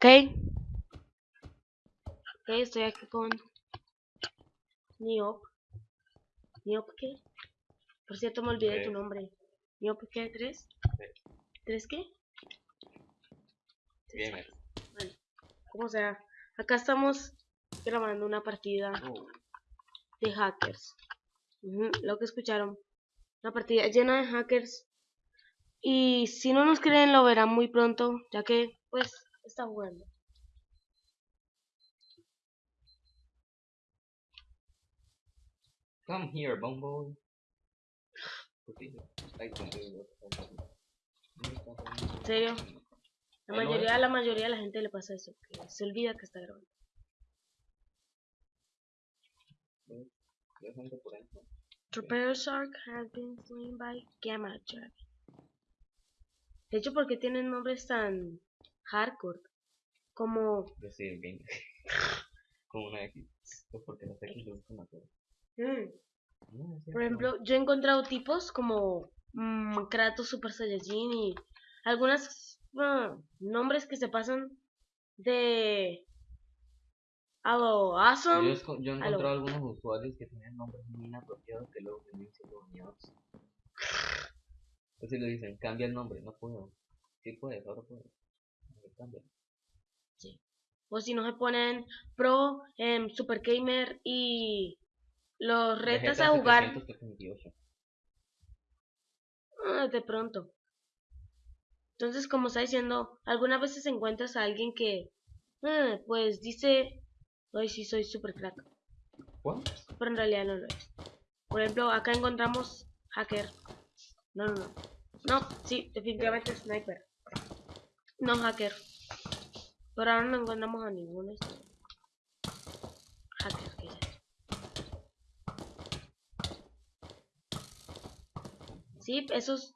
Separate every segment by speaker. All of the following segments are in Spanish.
Speaker 1: Ok. Ok, estoy aquí con Niop. ¿Niop qué? Por cierto, me olvidé tu
Speaker 2: Ok.
Speaker 1: nombre. ¿Niop qué? ¿Tres? ¿Tres qué?
Speaker 2: Gamer.
Speaker 1: Bueno, como sea. Acá estamos grabando una partida
Speaker 2: Uh,
Speaker 1: de hackers. Lo que escucharon. Una partida llena de hackers. Y si no nos creen, lo verán muy pronto, ya que, pues, está jugando.
Speaker 2: Come here, Bumble. Okay. Ay, ¿dónde vivo?
Speaker 1: ¿En serio? La
Speaker 2: lo
Speaker 1: mayoría,
Speaker 2: ves.
Speaker 1: la mayoría de la gente le pasa eso, que se olvida que está grabando. Trooper Shark has been slain by Gamma Jack. De hecho, ¿por qué tienen nombres tan hardcore? Como...
Speaker 2: Yo gamer. Con una X. Pues porque las X a todos.
Speaker 1: mm, Por ejemplo, yo he encontrado tipos como mm, Kratos Super Saiyajin y algunos nombres que se pasan de a lo
Speaker 2: Yo,
Speaker 1: awesome.
Speaker 2: yo he
Speaker 1: Aló.
Speaker 2: encontrado algunos usuarios que tienen nombres muy inapropiados que luego terminan siendo baneados. Entonces le dicen, cambia el nombre, no puedo. Sí puedes, ahora puedes. Cambia.
Speaker 1: O si no se ponen pro, em, super gamer y los retas a jugar
Speaker 2: 728.
Speaker 1: Ah, de pronto. Entonces, como está diciendo, algunas veces encuentras a alguien que, ah, pues dice, hoy sí soy super crack. Pero en realidad no lo es. Por ejemplo, acá encontramos hacker. No, no, no. No, sí, definitivamente sniper. No hacker. Pero ahora no encontramos a ninguno. este. Hacker, ¿qué es eso? Sí, esos.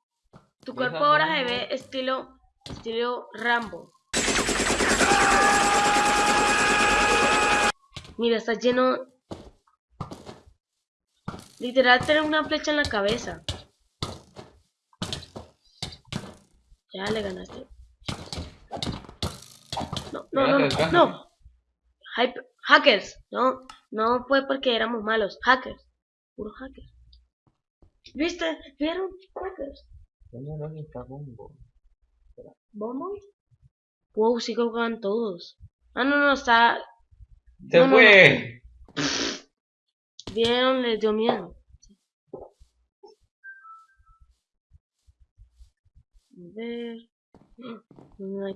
Speaker 1: Tu
Speaker 2: ¿Ves
Speaker 1: cuerpo ahora se ve estilo. Estilo Rambo. Mira, está lleno. Literal, tener una flecha en la cabeza. Ya le ganaste. No, no, no, no. no. Hype- hackers. No, no fue porque éramos malos. Hackers. Puro hacker. ¿Viste? ¿Vieron? Hackers.
Speaker 2: ¿Dónde no está Bumbo?
Speaker 1: ¿Vamos? Wow, sí que juegan todos. Ah, no, no, está.
Speaker 2: ¡Se
Speaker 1: No, no,
Speaker 2: fue!
Speaker 1: Vieron, les dio miedo. A ver.
Speaker 2: No, no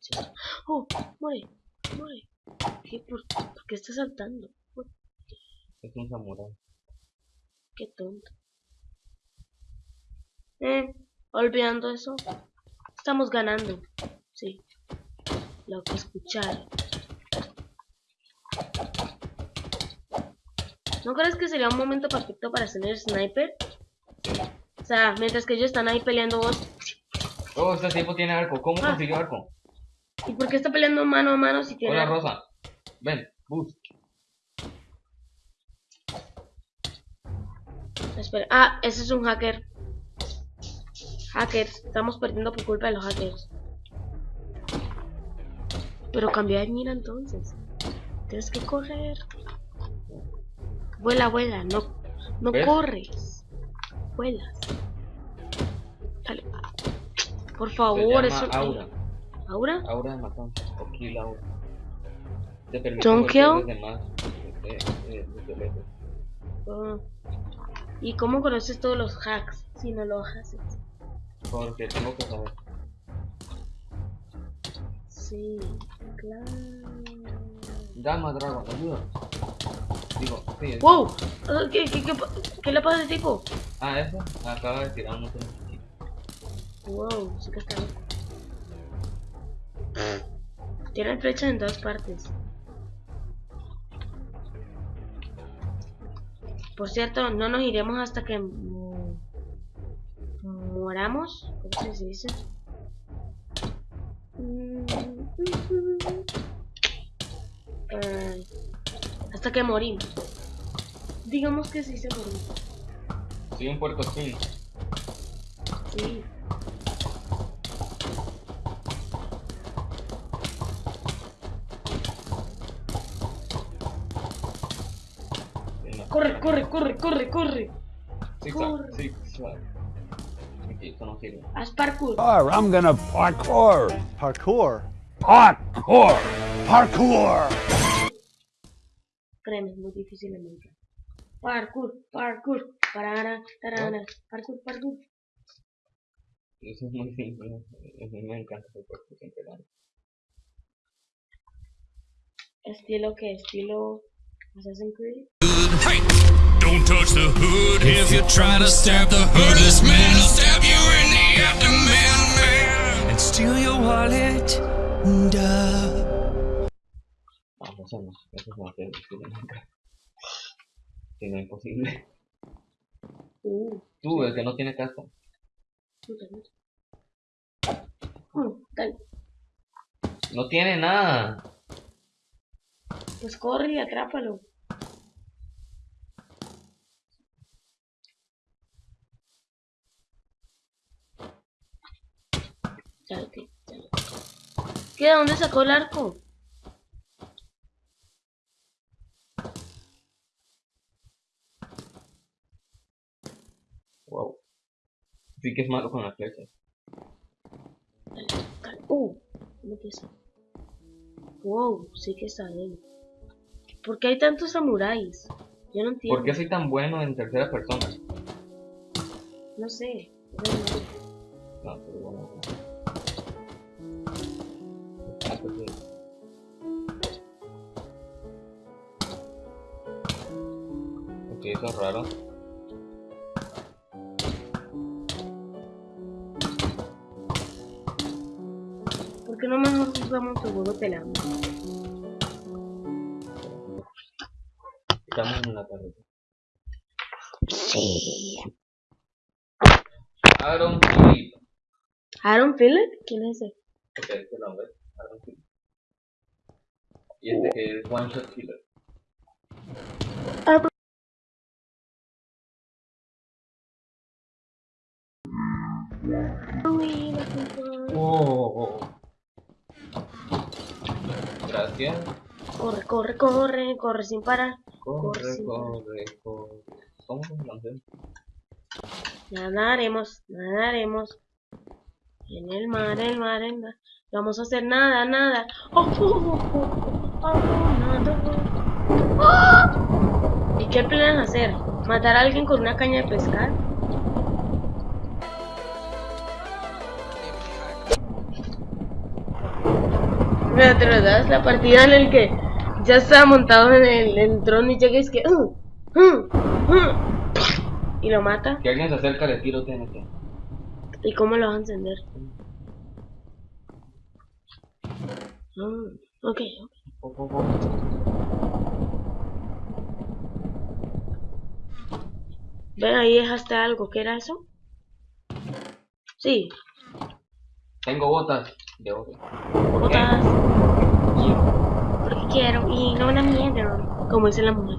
Speaker 2: sé.
Speaker 1: Oh, muere, muere. ¿Qué? ¿Por, por qué está saltando?
Speaker 2: Es un samurái.
Speaker 1: Qué tonto. Eh, olvidando eso. Estamos ganando. Sí. Lo que escucharon. ¿No crees que sería un momento perfecto para hacer el sniper? O sea, mientras que ellos están ahí peleando vos.
Speaker 2: Oh, este tipo tiene arco. ¿Cómo
Speaker 1: Ah.
Speaker 2: consiguió arco?
Speaker 1: ¿Y por qué está peleando mano a mano si tiene...
Speaker 2: Hola, Rosa. Ven, boost.
Speaker 1: Espera. Ah, ese es un hacker. Hackers. Estamos perdiendo por culpa de los hackers. Pero cambia de mira entonces. Tienes que correr. Vuela, vuela. No, no
Speaker 2: ¿Ves?
Speaker 1: corres. Vuelas. Dale. Por favor, eso.
Speaker 2: Aura.
Speaker 1: ¿Aura?
Speaker 2: Aura de matanza. O kill Aura. Te permite
Speaker 1: Don't
Speaker 2: golpear
Speaker 1: kill?
Speaker 2: desde más. desde lejos.
Speaker 1: ¿Y cómo conoces todos los hacks si no lo haces?
Speaker 2: Porque tengo que saber.
Speaker 1: Sí, claro.
Speaker 2: Gamma Dragon, ayuda. Digo, sí.
Speaker 1: ¡Wow! Ah, ¿Qué, qué, qué, pa- qué le pasa a ese tipo?
Speaker 2: Ah, eso. Acaba de tirar un montón de
Speaker 1: Wow, sí que está loco. Tienen flechas en todas partes. Por cierto, no nos iremos hasta que... paramos. ¿Cómo se dice? Mm, Ay, hasta que morimos. Digamos que sí se morimos.
Speaker 2: Soy un puerco espín.
Speaker 1: Sí. Corre, corre, corre.
Speaker 2: Zigzag, zigzag.
Speaker 1: Haz parkour.
Speaker 3: Parkour. I'm gonna parkour.
Speaker 4: Parkour.
Speaker 3: Parkour. Parkour.
Speaker 1: Créeme, es muy difícil en Minecraft. Parkour, parkour, parara, tarara, parkour, parkour.
Speaker 2: Eso es muy simple. Me encanta el puerco siempre.
Speaker 1: Estilo que estilo Assassin's Creed.
Speaker 5: Don't touch the hood if you try to stab the hoodless man. I'll stab you in the abdomen, man, and steal your wallet. Duh.
Speaker 2: Vamos, no. Eso es más que Minecraft. Si no es imposible.
Speaker 1: Uh,
Speaker 2: Tú, el que no tiene casa.
Speaker 1: madre. Mm, dale.
Speaker 2: No tiene nada.
Speaker 1: Pues corre y atrápalo. ¿Qué? ¿De dónde sacó el arco?
Speaker 2: Wow. Sí que es malo con las flechas.
Speaker 1: Uh, ¿cómo que eso? Wow, sí que está bien. ¿Por qué hay tantos samuráis? Yo no entiendo.
Speaker 2: ¿Por qué soy tan bueno en tercera persona?
Speaker 1: No sé. no.
Speaker 2: No, pero bueno. Ah, Ok, eso es raro.
Speaker 1: ¿Por qué no mejor jugamos el juego pelando?
Speaker 2: Estamos en la carretera.
Speaker 1: Sí.
Speaker 2: Aaron Philip.
Speaker 1: ¿Aaron Phillip? ¿Quién es ese?
Speaker 2: Ok, este nombre. Aaron Philip. Y este que es One Shot Killer. Oh. Gracias.
Speaker 1: Corre, corre, corre, corre sin parar.
Speaker 2: Corre, corre, corre. ¿Cómo se llama?
Speaker 1: Nadaremos, nadaremos. En el mar, el mar, el mar. No vamos a hacer nada, nada. Oh, oh, oh, oh, oh, nada. ¡Ah! ¿Y qué planean hacer? ¿Matar a alguien con una caña de pescar? Mira, te lo das la partida en el que ya estaba montado en el, el trono y llega y es que... "Uh, uh, uh", y lo mata.
Speaker 2: Que alguien se acerca, le tiro TNT.
Speaker 1: ¿Y cómo lo vas a encender? Ah, ok. Ven, ahí dejaste algo. ¿Qué era eso? Sí,
Speaker 2: Tengo botas de oro.
Speaker 1: botas. Porque quiero y no una mierda. Como dice la mujer.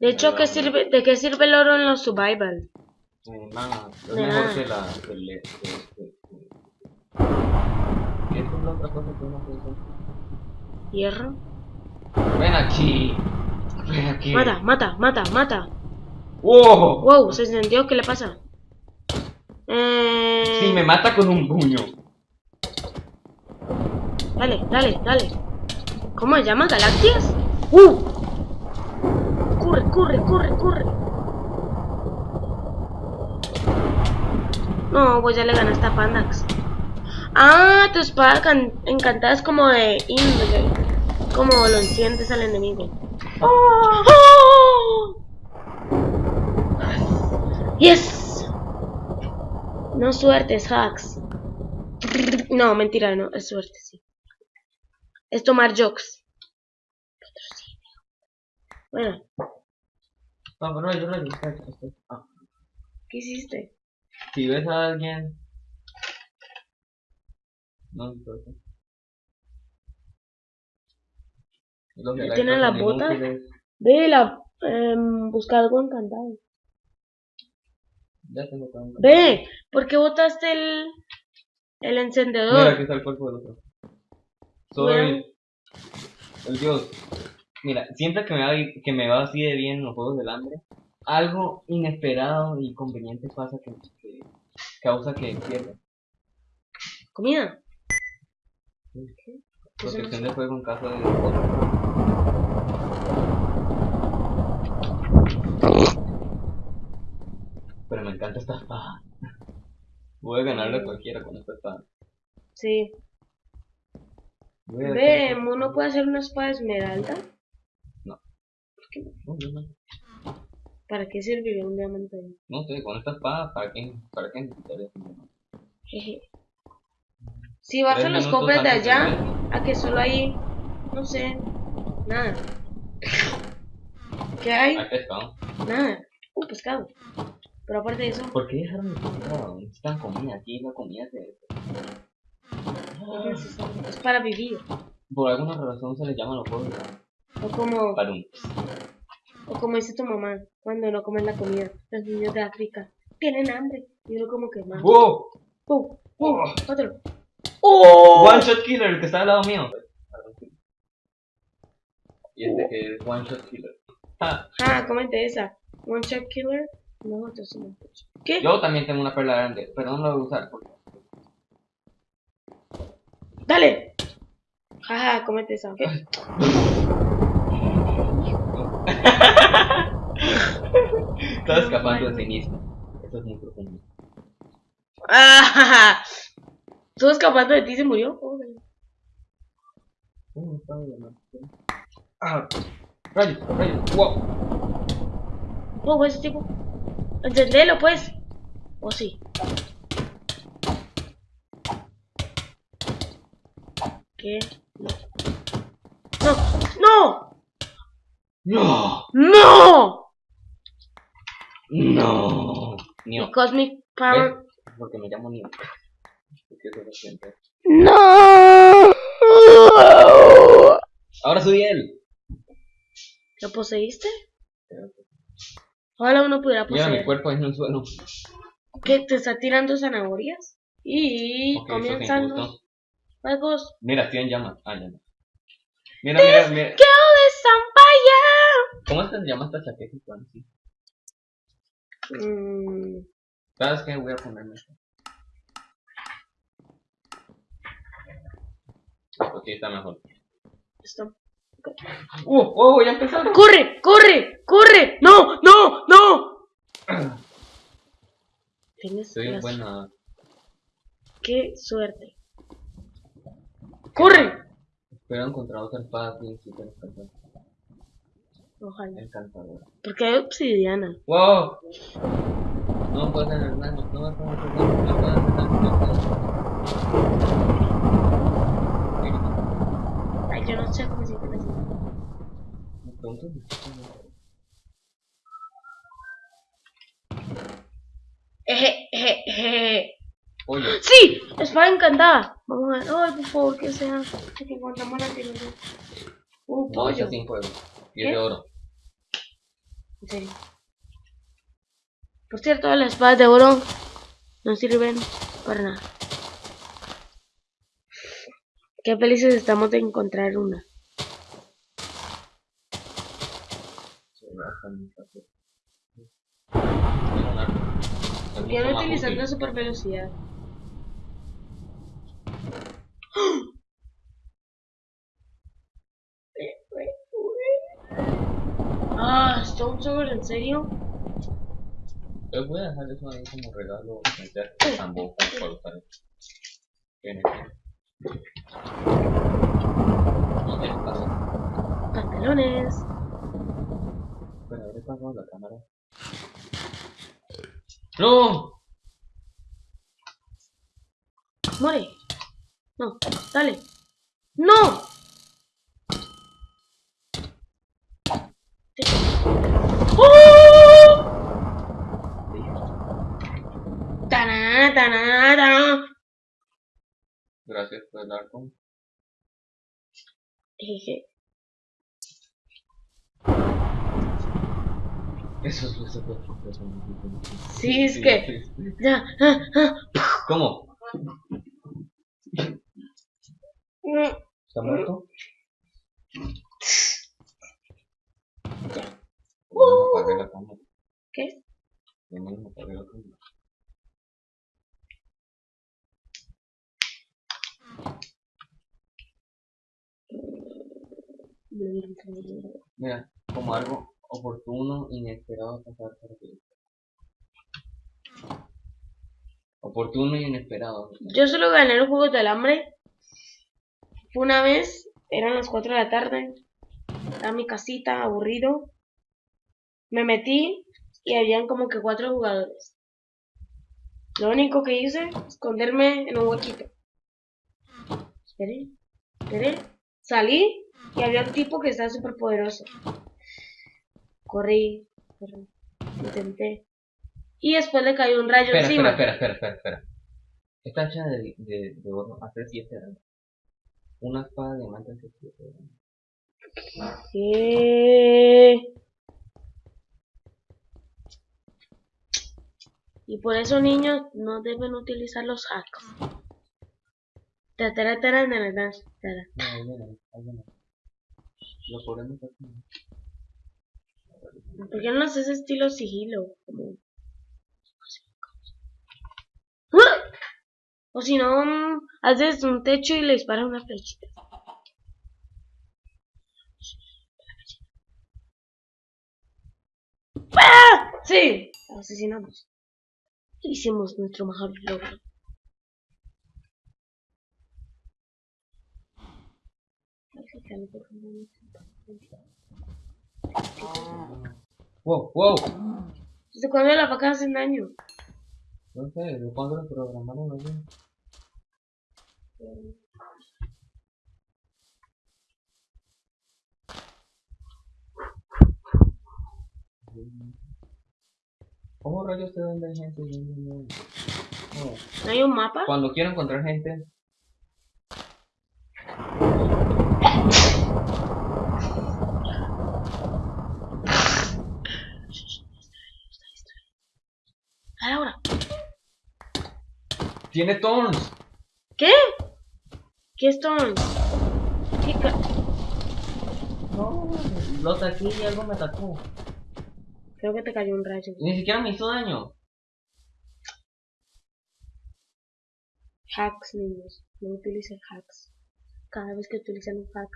Speaker 1: De hecho, ¿qué sirve, ¿de qué sirve el oro en los survival?
Speaker 2: Eh, nada, es mejor que la. Que le, que, que, que- ¿Qué es la otra cosa que uno puede hacer?
Speaker 1: Hierro.
Speaker 2: Ven aquí. Ven aquí.
Speaker 1: Mata, mata, mata, mata.
Speaker 2: ¡Wow!
Speaker 1: Wow, se encendió. ¿Qué le pasa? Eh...
Speaker 2: Si me mata con un puño.
Speaker 1: Dale, dale, dale. ¿Cómo se llama? ¿Galactias? ¡Uh! Corre, corre, corre, corre. No, pues ya le ganaste a Pandax. Ah, tu espada can- encantada es como de Indre. Como lo enciendes al enemigo. ¡Oh! ¡Yes! No suerte, es hacks. No, mentira, no, es suerte, sí. Es tomar jokes. Bueno.
Speaker 2: No, pero yo espera. Ah,
Speaker 1: ¿Qué hiciste?
Speaker 2: si ves a alguien. No importa.
Speaker 1: ¿Tiene botas?
Speaker 2: inútiles.
Speaker 1: Ve la... em, busca algo encantado.
Speaker 2: Ya tengo tanto.
Speaker 1: Ve, ¿por qué botaste el... El
Speaker 2: Mira,
Speaker 1: encendedor?
Speaker 2: aquí está el cuerpo del otro. Soy el dios. Mira, siempre que me, va, que me va así de bien en los juegos del hambre, algo inesperado y conveniente pasa que, que causa que pierda.
Speaker 1: ¿Comida? ¿Qué?
Speaker 2: Protección de fuego en caso de Pero me encanta esta espada. Voy a ganarle a cualquiera con esta espada.
Speaker 1: Sí. Ve, ¿uno puede hacer una espada esmeralda?
Speaker 2: No.
Speaker 1: ¿Por qué no?
Speaker 2: No, no, no.
Speaker 1: ¿Para qué serviría un diamante ahí?
Speaker 2: No sé, con esta espada, ¿para qué? ¿Para qué necesitaría ese diamante?
Speaker 1: Jeje. Si vas a los cofres de allá, a que solo hay, no sé, nada. ¿Qué hay?
Speaker 2: Hay pescado.
Speaker 1: Nada. Uh, pescado. Pero aparte de eso,
Speaker 2: ¿Por qué dejaron el? Necesitan comida. Aquí la comida se...
Speaker 1: es necesario. Es para vivir.
Speaker 2: Por alguna razón se les llama los juegos
Speaker 1: O como, o como dice tu mamá cuando no comen la comida. Los niños de África tienen hambre. Y uno como que más.
Speaker 2: ¡Wow!
Speaker 1: ¡Pum! ¡Pum! ¡Otro! ¡Oh!
Speaker 2: One Shot Killer, el que está al lado mío. Y este que es One Shot Killer. Ah,
Speaker 1: Ah, comente esa. One shot killer. No, otro es un ¿Qué?
Speaker 2: yo también tengo una perla grande, pero no la voy a usar porque...
Speaker 1: ¡Dale! Jaja, comete esa, ¿ok?
Speaker 2: Estaba escapando de sí mismo. Eso es muy profundo.
Speaker 1: ¡Ah! ¿Tú escapando de ti se murió?
Speaker 2: Más. Ah, rayo, rayo, wow.
Speaker 1: Oh, ese tipo. Encendelo, pues. ¿O sí? ¿Qué? No. ¡No!
Speaker 2: No,
Speaker 1: ¡No!
Speaker 2: no.
Speaker 1: Mi Cosmic Power.
Speaker 2: ¿Ves? Porque me llamo Neo.
Speaker 1: ¡No!
Speaker 2: Ahora soy él.
Speaker 1: ¿Lo poseíste? Ojalá uno pudiera
Speaker 2: Mira mi
Speaker 1: poseer.
Speaker 2: cuerpo en el suelo.
Speaker 1: ¿Qué? ¿Te está tirando zanahorias? Y
Speaker 2: Ok, eso sí me
Speaker 1: comienzan los juegos
Speaker 2: Mira, estoy en llamas. Ah, no. Mira, mira, mira.
Speaker 1: ¡Go de Zampaya!
Speaker 2: ¿Cómo se llama esta chaqueta? Juan? Sí.
Speaker 1: Mm,
Speaker 2: ¿Sabes qué? Voy a ponerme esto. Ok, está mejor.
Speaker 1: esto.
Speaker 2: ¡Uh! ¡Oh! Ya empezaron.
Speaker 1: ¡Corre! ¡Corre! ¡Corre! ¡No! ¡No! ¡No! Tienes
Speaker 2: Soy un
Speaker 1: la
Speaker 2: buen nadador.
Speaker 1: ¡Qué suerte! ¡Corre!
Speaker 2: Espero encontrar otra espada encantadora.
Speaker 1: Ojalá.
Speaker 2: encantadora.
Speaker 1: Porque hay obsidiana.
Speaker 2: ¡Wow! No puedo hacer nada, no puedo hacer nada, no puedo no hacer nada.
Speaker 1: Yo no sé cómo se
Speaker 2: pregunto si-
Speaker 1: Eje, eje, eje.
Speaker 2: Oye,
Speaker 1: ¡Sí! Espada encantada. Vamos a ver. Ay, por favor, que sea. Que encontramos la tienda. Un
Speaker 2: no,
Speaker 1: pollo.
Speaker 2: sin fuego. Y es
Speaker 1: ¿Qué?
Speaker 2: de oro.
Speaker 1: En serio. Por cierto, las espadas de oro no sirven para nada. Qué felices estamos de encontrar una.
Speaker 2: Se me baja muy fácil. Tengo un arco. Es
Speaker 1: ¿Por qué
Speaker 2: mucho
Speaker 1: no
Speaker 2: más
Speaker 1: utilizar la super velocidad? Ah, Stone Sword, ¿en serio?
Speaker 2: Yo voy a dejar eso ahí como regalo. Tambo para usar.
Speaker 1: Pantalones.
Speaker 2: Pero habré pasado la cámara. ¡No!
Speaker 1: Muere. No, dale. ¡No! Te- ¡Oh!
Speaker 2: Gracias por el arco.
Speaker 1: Jeje.
Speaker 2: Eso es eso es- eso es-
Speaker 1: Sí, es
Speaker 2: Sí,
Speaker 1: que.
Speaker 2: sí,
Speaker 1: ah, ah.
Speaker 2: ¿Cómo? ¿Está muerto? Cámara.
Speaker 1: ¿Qué?
Speaker 2: Mira, como algo oportuno, inesperado pasar por aquí. Oportuno y inesperado.
Speaker 1: Yo solo gané los juegos del hambre. Fue una vez, eran las 4 de la tarde. Estaba en mi casita, aburrido. Me metí y habían como que cuatro jugadores. Lo único que hice, esconderme en un huequito. Esperé, esperé. Salí y había un tipo que estaba súper poderoso. Corrí, corrí, intenté. Y después le cayó un rayo
Speaker 2: Espera,
Speaker 1: encima.
Speaker 2: espera, espera, espera, espera. Está hecha de, de, de oro hace 7 años. Una espada de diamante hace 7 años.
Speaker 1: ¿Qué? Y por eso niños no deben utilizar los hacks. Ta, tara, tara, tara, tara, tara.
Speaker 2: No, ahí viene. Lo podemos hacer.
Speaker 1: ¿Por qué no haces estilo sigilo? Como-. O si no, mm, haces un techo y le disparas una flechita. ¡Ah! Sí, lo asesinamos. Hicimos nuestro mejor logro.
Speaker 2: Wow, wow.
Speaker 1: ¿Desde cuándo las vacas hacen daño?
Speaker 2: No sé, ¿de cuándo lo programaron allí? ¿Cómo rayos sé dónde hay gente? No. ¿No
Speaker 1: hay un mapa?
Speaker 2: Cuando quiero encontrar gente,
Speaker 1: Ahora.
Speaker 2: Tiene thorns.
Speaker 1: ¿Qué? ¿Qué Stone? ¿Qué ca-
Speaker 2: No, lo ataqué y algo me atacó.
Speaker 1: Creo que te cayó un rayo.
Speaker 2: Ni siquiera me hizo daño.
Speaker 1: Hacks, niños. No utilicen hacks. Cada vez que utilizan un hack,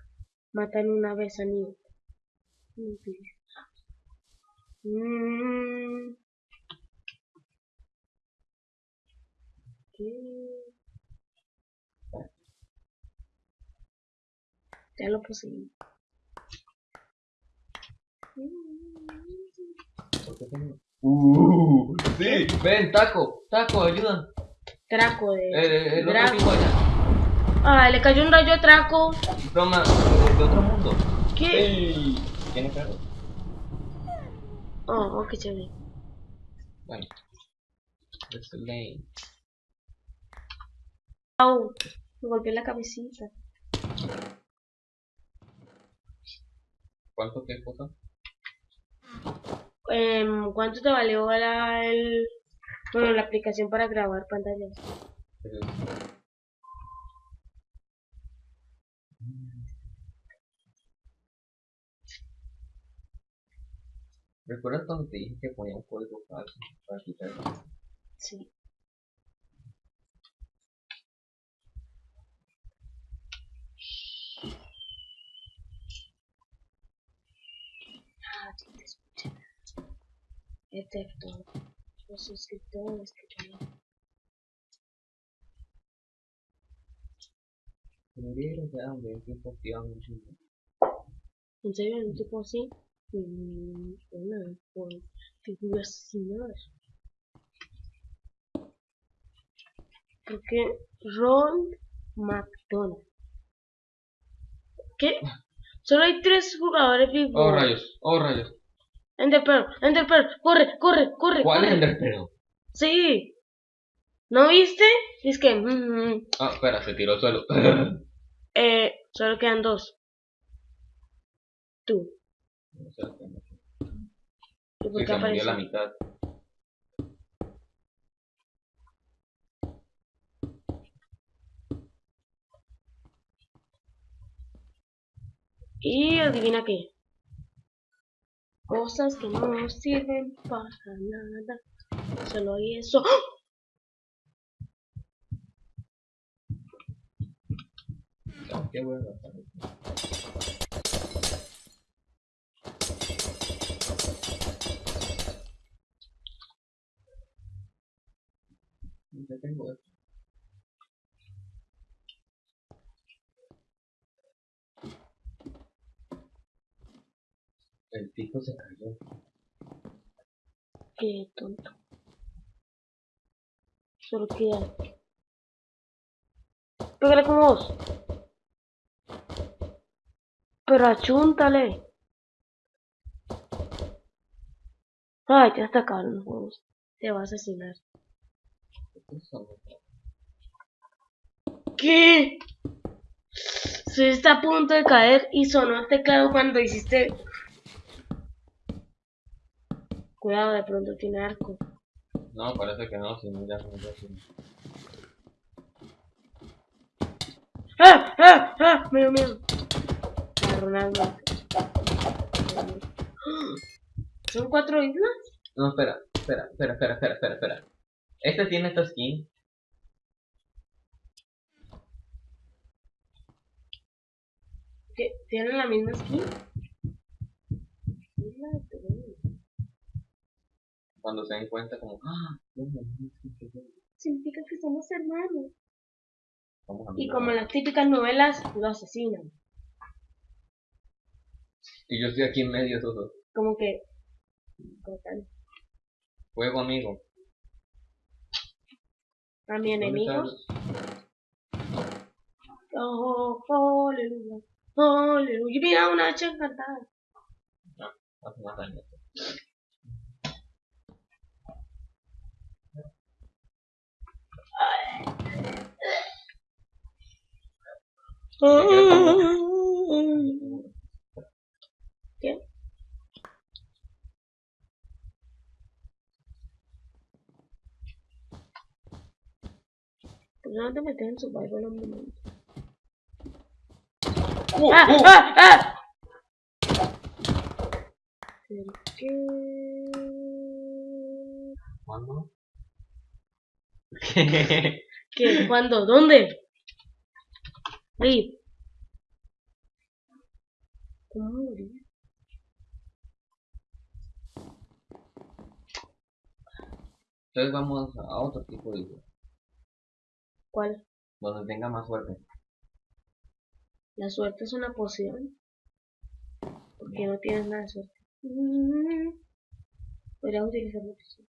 Speaker 1: matan una vez a niño. No utilicen hacks. Mm. ¿Qué? Ya lo poseí.
Speaker 2: ¿Por qué tengo? Uh, sí, ven, taco, taco, ayuda.
Speaker 1: Traco de. Draco.
Speaker 2: allá.
Speaker 1: Ah, le cayó un rayo a Traco.
Speaker 2: Toma, de, otro mundo.
Speaker 1: ¿Qué?
Speaker 2: ¿Tiene perro?
Speaker 1: Oh, oh, qué chévere.
Speaker 2: Bueno. It's the lane.
Speaker 1: Au, me golpeé la cabecita.
Speaker 2: ¿Cuánto que cosa?
Speaker 1: Em, ¿Cuánto te valió la, el, bueno, la aplicación para grabar pantallas?
Speaker 2: ¿Recuerdas cuando te dije que ponía un código falso para quitarlo?
Speaker 1: Sí. Excepto los suscriptores que tienen.
Speaker 2: Murieron ya, hombre, en tiempo activamente.
Speaker 1: ¿En serio? ¿Un tipo así? Mm, Una, por figuras similares. Porque Ron McDonald. ¿Qué? Solo hay tres jugadores vivos.
Speaker 2: Oh rayos, oh rayos.
Speaker 1: Ender Pearl, Ender Pearl, corre, corre, corre.
Speaker 2: ¿Cuál es
Speaker 1: corre.
Speaker 2: Enderpearl?
Speaker 1: Sí. ¿No viste? Es que... mm, mm,
Speaker 2: Ah, espera, se tiró al suelo.
Speaker 1: eh, solo quedan dos. Tú.
Speaker 2: No sé,
Speaker 1: ¿Y por
Speaker 2: Sí,
Speaker 1: qué
Speaker 2: se murió la mitad.
Speaker 1: Y adivina qué. Cosas que no sirven para nada. Solo eso. ¡Ah!
Speaker 2: Qué bueno. Ya tengo. El pico se cayó.
Speaker 1: Qué tonto. Solo queda. Pégale con vos. Pero achúntale. Ay, ya está caro los juegos. Te va a asesinar. ¿Qué? Se está a punto de caer y sonó el teclado cuando hiciste. Cuidado, de pronto tiene arco.
Speaker 2: No, parece que no, si no ya no ya sí.
Speaker 1: ¡Ah! ¡Ah! ¡Ah! Miedo. A Ronaldo. ¿Son cuatro islas?
Speaker 2: No, espera, espera, espera, espera, espera, espera, espera. Este tiene esta skin.
Speaker 1: ¿Que ¿Tienen la misma skin?
Speaker 2: Cuando se den cuenta como, ah.
Speaker 1: Significa que somos hermanos. Y como en las típicas novelas, lo asesinan.
Speaker 2: Y yo estoy aquí en medio de dos.
Speaker 1: Como que... como tal.
Speaker 2: Juego amigo.
Speaker 1: A mi
Speaker 2: ¿Dónde
Speaker 1: enemigo. Oh, oh, aleluya. Oh, aleluya. Mira una hacha encantada.
Speaker 2: el- Hace más daño.
Speaker 1: ¿Qué? ¿Por qué no te metes en survival un momento?
Speaker 2: ¡Uh,
Speaker 1: ¡Ah!
Speaker 2: uh!
Speaker 1: ¡Ah! ¡Ah! ¿Por qué? ¿Qué? ¿Cuándo? ¿Dónde? Rip. ¿Cómo morir?
Speaker 2: Entonces vamos a otro tipo de juego,
Speaker 1: ¿Cuál?
Speaker 2: donde tenga más suerte.
Speaker 1: La suerte es una poción. Porque no tienes nada de suerte. Mm. Podrías utilizar la poción.